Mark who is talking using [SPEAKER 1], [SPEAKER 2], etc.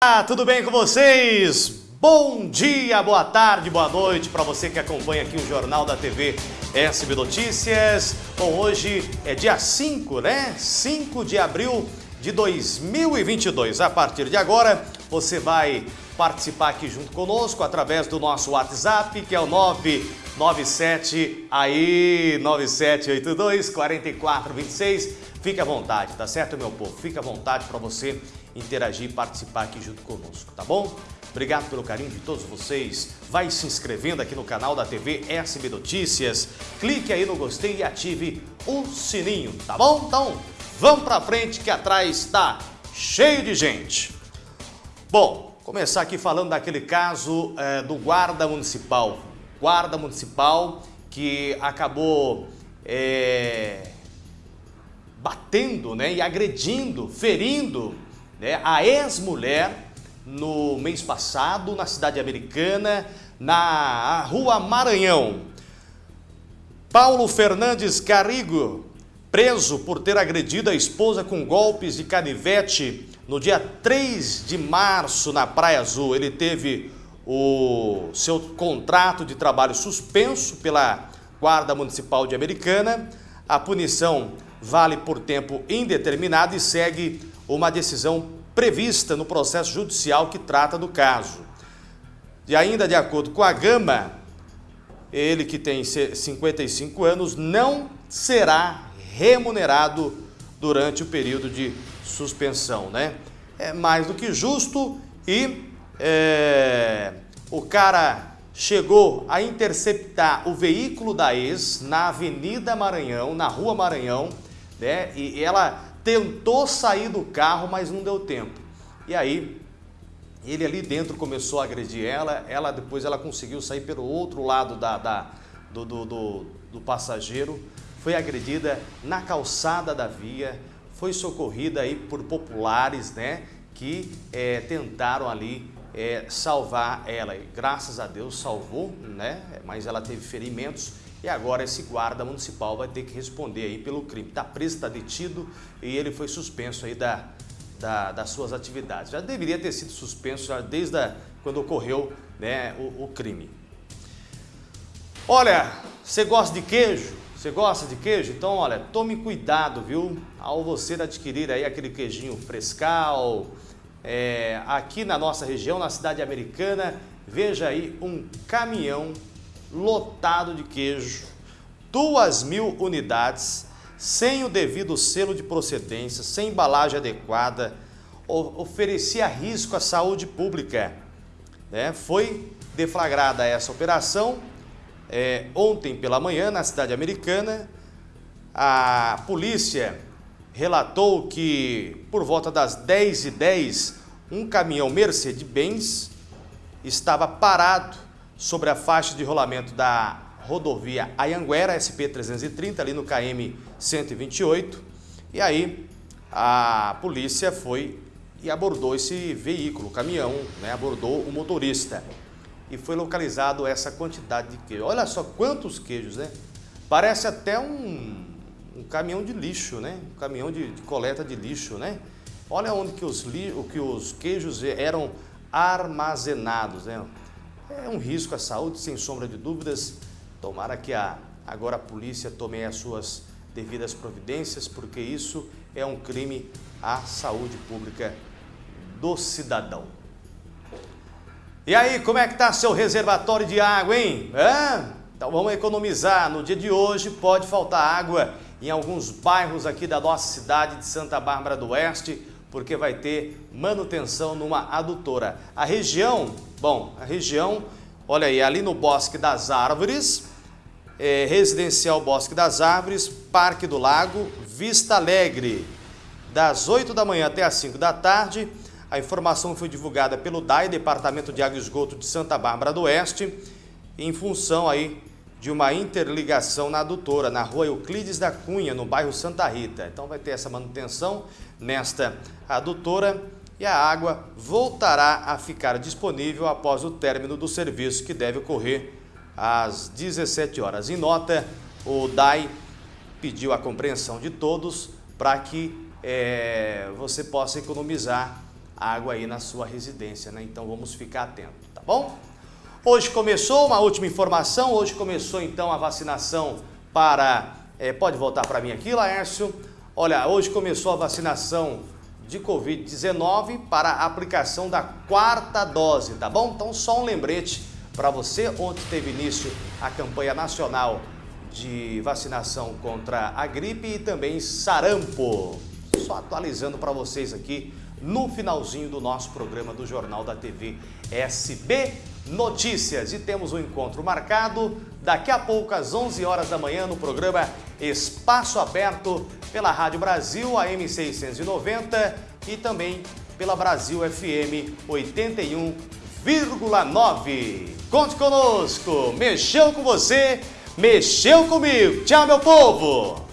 [SPEAKER 1] Ah, tudo bem com vocês? Bom dia, boa tarde, boa noite para você que acompanha aqui o Jornal da TV SB Notícias. Bom, hoje é dia 5, né? 5 de abril de 2022. A partir de agora, você vai participar aqui junto conosco através do nosso WhatsApp, que é o 997 aí 9782 4426. Fique à vontade, tá certo, meu povo? Fique à vontade para você interagir e participar aqui junto conosco, tá bom? Obrigado pelo carinho de todos vocês. Vai se inscrevendo aqui no canal da TV SB Notícias. Clique aí no gostei e ative o sininho, tá bom? Então, vamos pra frente que atrás está cheio de gente. Bom, começar aqui falando daquele caso é, do guarda municipal. Guarda municipal que acabou é, batendo né, e agredindo, ferindo né, a ex-mulher no mês passado na cidade americana, na rua Maranhão. Paulo Fernandes Carrigo, preso por ter agredido a esposa com golpes de canivete no dia 3 de março na Praia Azul. Ele teve o seu contrato de trabalho suspenso pela Guarda Municipal de Americana. A punição vale por tempo indeterminado e segue uma decisão prevista no processo judicial que trata do caso. E ainda de acordo com a Gama, ele que tem 55 anos não será remunerado durante o período de suspensão, né? É mais do que justo e é, o cara chegou a interceptar o veículo da ex na Avenida Maranhão, na Rua Maranhão, né? E ela tentou sair do carro, mas não deu tempo. E aí, ele ali dentro começou a agredir ela, ela depois ela conseguiu sair pelo outro lado da, da do, do, do, do passageiro, foi agredida na calçada da via, foi socorrida aí por populares, né, que é, tentaram ali é, salvar ela. E, graças a Deus salvou, né, mas ela teve ferimentos e agora esse guarda municipal vai ter que responder aí pelo crime. Está preso, está detido e ele foi suspenso aí da, da, das suas atividades. Já deveria ter sido suspenso desde a, quando ocorreu né, o, o crime. Olha, você gosta de queijo? Você gosta de queijo? Então, olha, tome cuidado, viu? Ao você adquirir aí aquele queijinho frescal, é, aqui na nossa região, na cidade americana, veja aí um caminhão lotado de queijo, duas mil unidades, sem o devido selo de procedência, sem embalagem adequada, oferecia risco à saúde pública. Né? Foi deflagrada essa operação é, ontem pela manhã na cidade americana. A polícia relatou que por volta das 10h10, um caminhão Mercedes-Benz estava parado sobre a faixa de rolamento da rodovia Ayanguera, SP-330, ali no KM 128. E aí a polícia foi e abordou esse veículo, caminhão, né? abordou o motorista. E foi localizado essa quantidade de queijo. Olha só quantos queijos, né? Parece até um, um caminhão de lixo, né? Um caminhão de, de coleta de lixo, né? Olha onde que os, que os queijos eram armazenados, né? É um risco à saúde, sem sombra de dúvidas. Tomara que a, agora a polícia tome as suas devidas providências, porque isso é um crime à saúde pública do cidadão. E aí, como é que está seu reservatório de água, hein? É? Então vamos economizar. No dia de hoje pode faltar água em alguns bairros aqui da nossa cidade de Santa Bárbara do Oeste, porque vai ter manutenção numa adutora. A região, bom, a região, olha aí, ali no Bosque das Árvores, é, Residencial Bosque das Árvores, Parque do Lago, Vista Alegre, das 8 da manhã até as 5 da tarde. A informação foi divulgada pelo DAI, Departamento de Água e Esgoto de Santa Bárbara do Oeste, em função aí de uma interligação na adutora, na rua Euclides da Cunha, no bairro Santa Rita. Então vai ter essa manutenção nesta adutora e a água voltará a ficar disponível após o término do serviço, que deve ocorrer às 17 horas. Em nota, o DAI pediu a compreensão de todos para que é, você possa economizar água aí na sua residência, né? Então vamos ficar atentos, tá bom? Hoje começou uma última informação, hoje começou então a vacinação para... É, pode voltar para mim aqui, Laércio. Olha, hoje começou a vacinação de Covid-19 para a aplicação da quarta dose, tá bom? Então só um lembrete para você, ontem teve início a campanha nacional de vacinação contra a gripe e também sarampo. Só atualizando para vocês aqui no finalzinho do nosso programa do Jornal da TV SB Notícias. E temos um encontro marcado daqui a pouco às 11 horas da manhã no programa Espaço Aberto pela Rádio Brasil, AM 690 e também pela Brasil FM 81,9. Conte conosco, mexeu com você, mexeu comigo. Tchau, meu povo!